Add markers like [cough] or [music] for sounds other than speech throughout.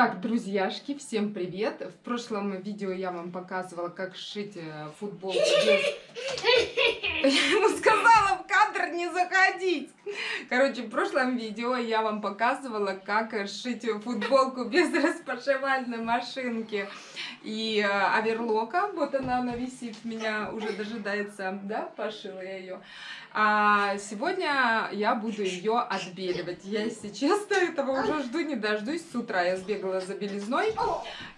Так, друзьяшки, всем привет! В прошлом видео я вам показывала, как сшить э, футболку без... [laughs] [laughs] Я ему сказала кадр не заходить! Короче, в прошлом видео я вам показывала, как сшить футболку без [laughs] распашивальной машинки и э, оверлока. Вот она, она висит, меня уже дожидается, да, пошила я ее. А сегодня я буду ее отбеливать. Я, если честно, этого уже жду, не дождусь. С утра я сбегала за белизной.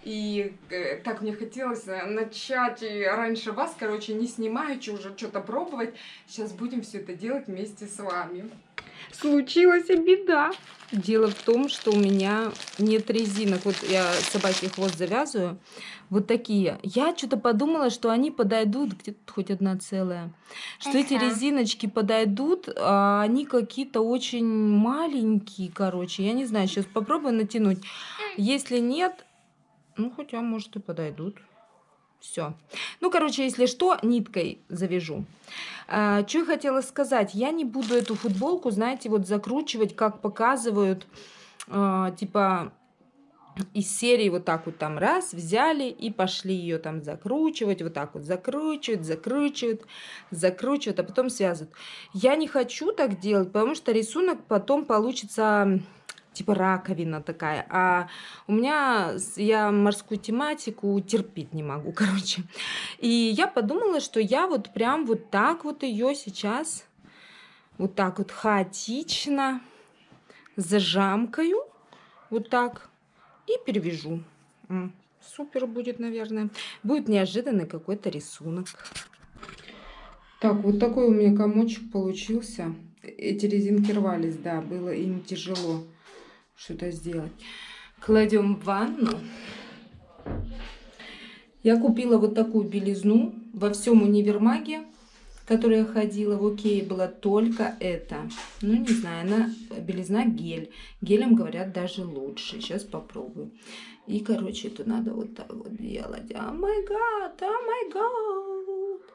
И э, так мне хотелось э, начать раньше вас, короче, не снимаючи, уже что-то пробовать. Сейчас будем все это делать вместе с вами. Случилась беда. Дело в том, что у меня нет резинок. Вот я собаке хвост завязываю. Вот такие. Я что-то подумала, что они подойдут, где-то хоть одна целая. Что ага. эти резиночки подойдут, а они какие-то очень маленькие, короче. Я не знаю, сейчас попробую натянуть. Если нет, ну хотя, может, и подойдут. Все. Ну, короче, если что, ниткой завяжу. А, что я хотела сказать. Я не буду эту футболку, знаете, вот закручивать, как показывают, а, типа из серии вот так вот там раз взяли и пошли ее там закручивать, вот так вот закручивают, закручивают, закручивают, а потом связывают. Я не хочу так делать, потому что рисунок потом получится типа раковина такая. А у меня, я морскую тематику терпеть не могу, [laughs] короче. И я подумала, что я вот прям вот так вот ее сейчас, вот так вот хаотично зажамкаю, вот так, и перевяжу. Супер будет, наверное. Будет неожиданный какой-то рисунок. Так, вот такой у меня комочек получился. Эти резинки рвались, да, было им тяжело что-то сделать. Кладем в ванну. Я купила вот такую белизну во всем универмаге, в который я ходила. В Окее была только это. Ну, не знаю, она белизна гель. Гелем, говорят, даже лучше. Сейчас попробую. И, короче, это надо вот так вот делать. О май гад, о май гад.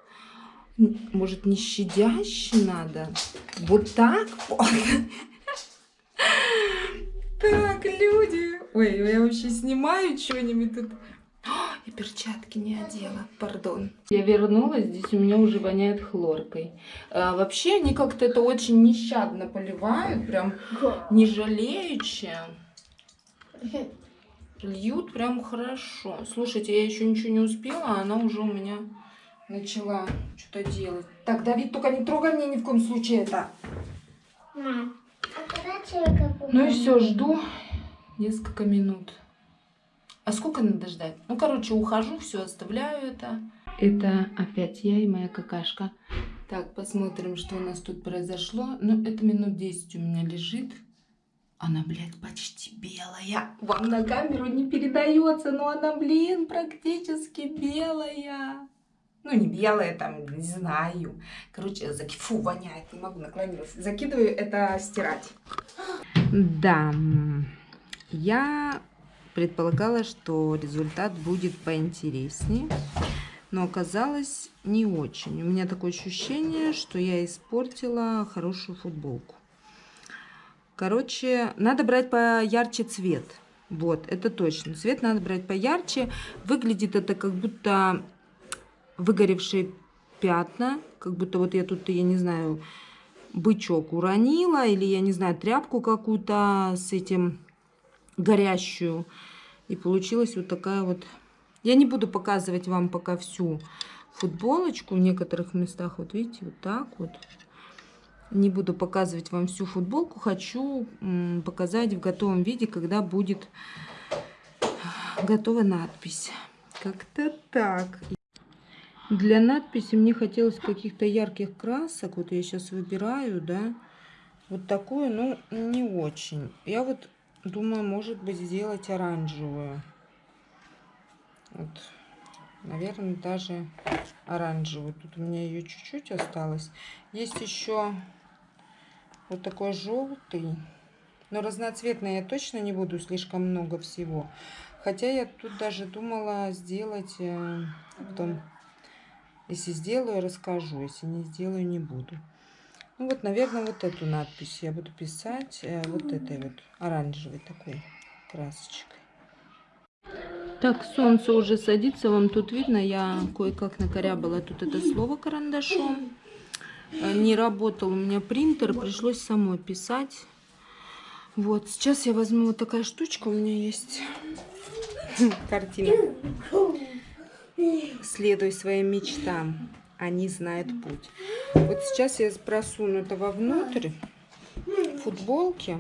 Может, не щадяще надо? Вот так вот. [laughs] Так, люди. Ой, я вообще снимаю что-нибудь тут. я перчатки не одела, пардон. Я вернулась, здесь у меня уже воняет хлоркой. А, вообще они как-то это очень нещадно поливают, прям не жалеючи. Льют прям хорошо. Слушайте, я еще ничего не успела, а она уже у меня начала что-то делать. Так, Давид, только не трогай мне ни в коем случае это. Мам. Ну и все, жду несколько минут. А сколько надо ждать? Ну, короче, ухожу, все, оставляю это. Это опять я и моя какашка. Так, посмотрим, что у нас тут произошло. Ну, это минут 10 у меня лежит. Она, блядь, почти белая. Вам на камеру не передается, но она, блин, практически белая. Ну, не белая, там, не знаю. Короче, фу, воняет, не могу наклониться. Закидываю это стирать. Да, я предполагала, что результат будет поинтереснее. Но оказалось не очень. У меня такое ощущение, что я испортила хорошую футболку. Короче, надо брать поярче цвет. Вот, это точно. Цвет надо брать поярче. Выглядит это как будто выгоревшие пятна, как будто вот я тут, я не знаю, бычок уронила, или, я не знаю, тряпку какую-то с этим горящую. И получилась вот такая вот... Я не буду показывать вам пока всю футболочку в некоторых местах. Вот видите, вот так вот. Не буду показывать вам всю футболку. Хочу показать в готовом виде, когда будет готова надпись. Как-то так. Для надписи мне хотелось каких-то ярких красок. Вот я сейчас выбираю, да. Вот такую, ну, не очень. Я вот думаю, может быть, сделать оранжевую. Вот, наверное, даже оранжевую. Тут у меня ее чуть-чуть осталось. Есть еще вот такой желтый. Но разноцветный я точно не буду, слишком много всего. Хотя я тут даже думала сделать э, потом если сделаю, расскажу. Если не сделаю, не буду. Ну вот, наверное, вот эту надпись я буду писать э, вот этой вот оранжевой такой красочкой. Так, солнце уже садится, вам тут видно, я кое-как накорябала тут это слово карандашом. Э, не работал у меня принтер, пришлось самой писать. Вот, сейчас я возьму вот такая штучка, у меня есть [laughs] картина. Следуй своим мечтам, они знают путь. Вот сейчас я просуну это вовнутрь футболки.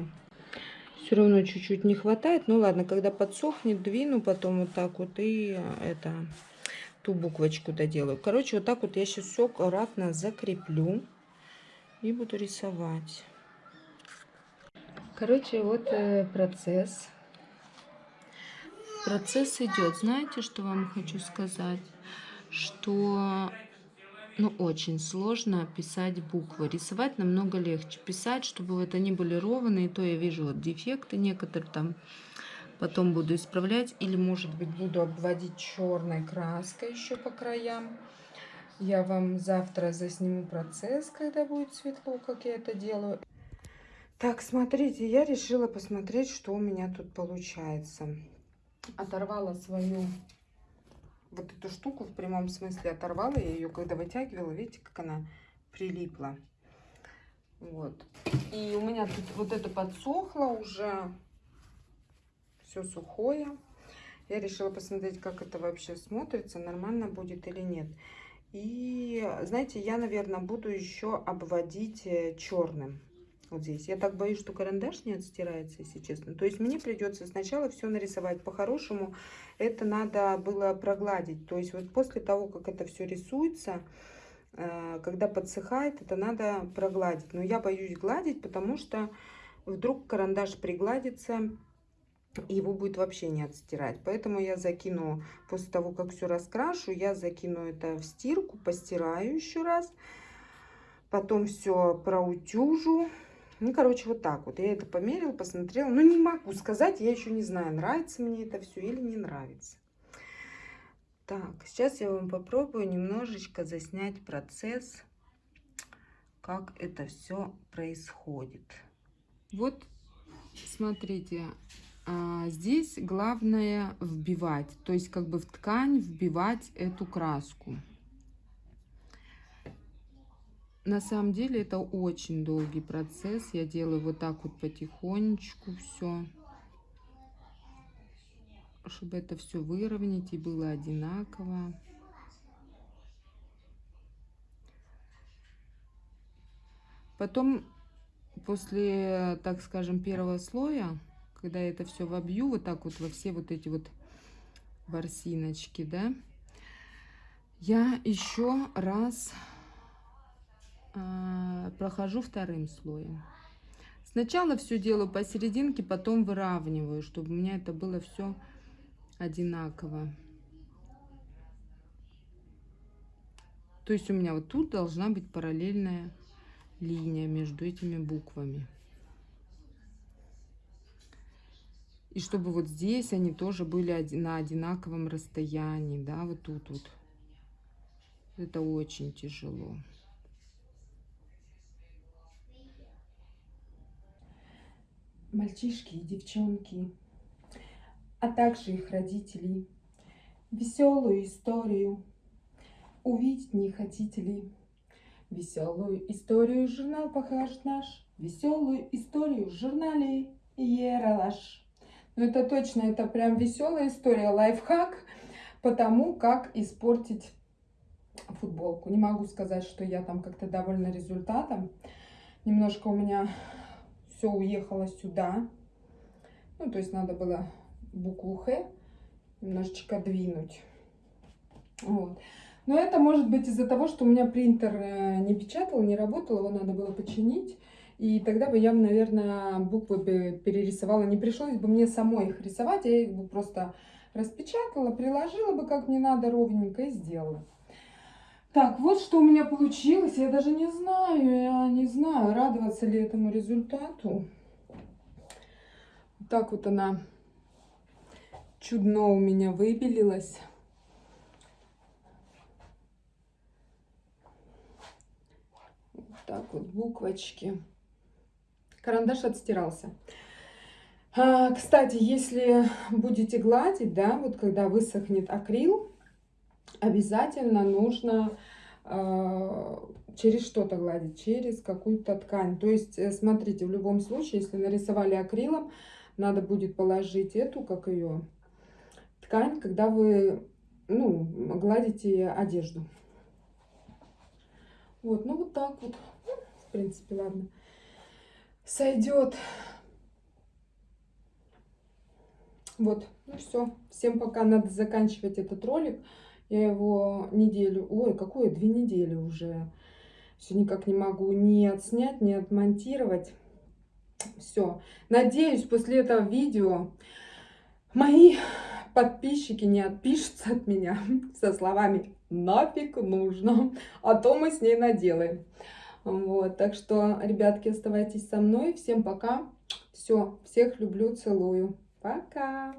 Все равно чуть-чуть не хватает. Ну ладно, когда подсохнет, двину потом вот так вот и это ту буквочку доделаю. Короче, вот так вот я сейчас все аккуратно закреплю и буду рисовать. Короче, вот э, процесс. Процесс идет. Знаете, что вам хочу сказать? Что ну, очень сложно писать буквы. Рисовать намного легче. Писать, чтобы вот они были ровные, то я вижу вот дефекты некоторые там. Потом буду исправлять. Или, может быть, буду обводить черной краской еще по краям. Я вам завтра засниму процесс, когда будет светло, как я это делаю. Так, смотрите, я решила посмотреть, что у меня тут получается. Оторвала свою вот эту штуку в прямом смысле оторвала. Я ее когда вытягивала, видите, как она прилипла. Вот. И у меня тут вот это подсохло уже. Все сухое. Я решила посмотреть, как это вообще смотрится, нормально будет или нет. И, знаете, я, наверное, буду еще обводить э, черным вот здесь. Я так боюсь, что карандаш не отстирается, если честно. То есть мне придется сначала все нарисовать. По-хорошему это надо было прогладить. То есть вот после того, как это все рисуется, э, когда подсыхает, это надо прогладить. Но я боюсь гладить, потому что вдруг карандаш пригладится, его будет вообще не отстирать. Поэтому я закину, после того, как все раскрашу, я закину это в стирку, постираю еще раз. Потом все проутюжу ну, короче, вот так вот. Я это померила, посмотрела. Ну, не могу сказать, я еще не знаю, нравится мне это все или не нравится. Так, сейчас я вам попробую немножечко заснять процесс, как это все происходит. Вот, смотрите, а, здесь главное вбивать, то есть как бы в ткань вбивать эту краску. На самом деле это очень долгий процесс. Я делаю вот так вот потихонечку все. Чтобы это все выровнять и было одинаково. Потом, после, так скажем, первого слоя, когда я это все вобью, вот так вот во все вот эти вот ворсиночки, да, я еще раз прохожу вторым слоем. Сначала все делаю посерединке, потом выравниваю, чтобы у меня это было все одинаково. То есть у меня вот тут должна быть параллельная линия между этими буквами. И чтобы вот здесь они тоже были на одинаковом расстоянии, да, вот тут вот. Это очень тяжело. Мальчишки и девчонки, а также их родителей. Веселую историю увидеть не хотите ли? Веселую историю журнал покажет наш, веселую историю в журнале Ералаш. Ну это точно, это прям веселая история, лайфхак по тому, как испортить футболку. Не могу сказать, что я там как-то довольна результатом. Немножко у меня все уехало сюда. Ну, то есть надо было букву Х немножечко двинуть. Вот. Но это может быть из-за того, что у меня принтер э, не печатал, не работал, его надо было починить. И тогда бы я, наверное, буквы бы перерисовала. Не пришлось бы мне самой их рисовать, я их бы просто распечатала, приложила бы как мне надо ровненько и сделала. Так, вот что у меня получилось. Я даже не знаю, я не знаю, радоваться ли этому результату. Так вот она чудно у меня выбелилась. Вот так вот буквочки. Карандаш отстирался. А, кстати, если будете гладить, да, вот когда высохнет акрил, обязательно нужно э, через что-то гладить, через какую-то ткань. То есть, э, смотрите, в любом случае, если нарисовали акрилом, надо будет положить эту, как ее, ткань, когда вы, ну, гладите одежду. Вот, ну вот так вот. В принципе, ладно. Сойдет. Вот, ну все. Всем пока надо заканчивать этот ролик. Я его неделю, ой, какое, две недели уже. Все никак не могу ни отснять, ни отмонтировать. Все. Надеюсь, после этого видео мои подписчики не отпишутся от меня [laughs] со словами «нафиг нужно», а то мы с ней наделаем. Вот, так что, ребятки, оставайтесь со мной. Всем пока. Все, всех люблю, целую. Пока.